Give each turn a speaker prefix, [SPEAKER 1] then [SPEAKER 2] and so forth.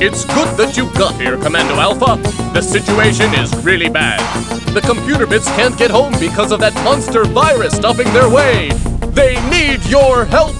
[SPEAKER 1] It's good that you got here, Commando Alpha. The situation is really bad. The computer bits can't get home because of that monster virus stopping their way. They need your help!